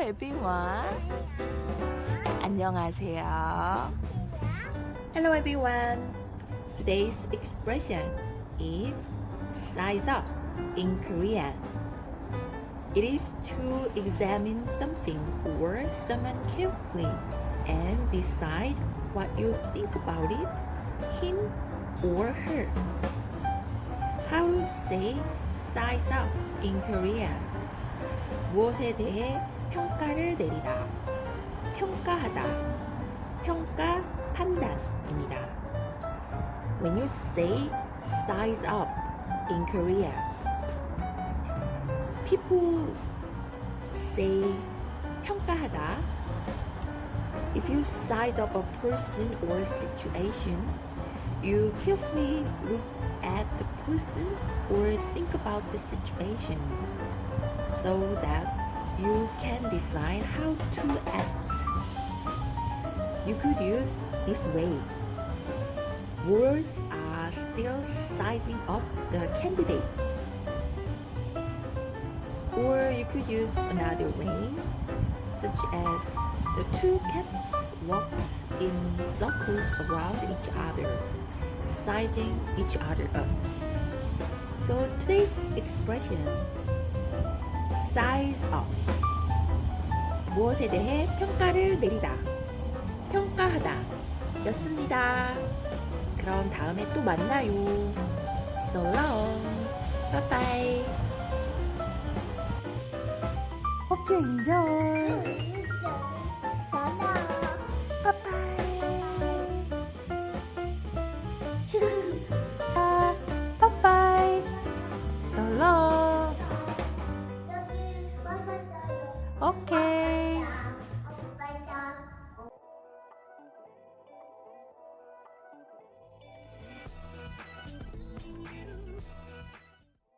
everyone. 안녕하세요. Hello everyone. Today's expression is size up in Korean. It is to examine something or someone carefully and decide what you think about it, him or her. How to say size up in Korean? 무엇에 대해 평가를 내리다, 평가하다, 평가 판단입니다. When you say size up in Korea, people say 평가하다. If you size up a person or situation, you carefully look at the person or think about the situation so that you can decide how to act. You could use this way. Words are still sizing up the candidates. Or you could use another way, such as the two cats walked in circles around each other, sizing each other up. So today's expression size up 무엇에 대해 평가를 내리다 평가하다 였습니다. 그럼 다음에 또 만나요. So long. Bye bye. 오케이 인정. 전화. 빠빠이. 아, 빠빠이. So long. 여기 마셨어요. 오케이.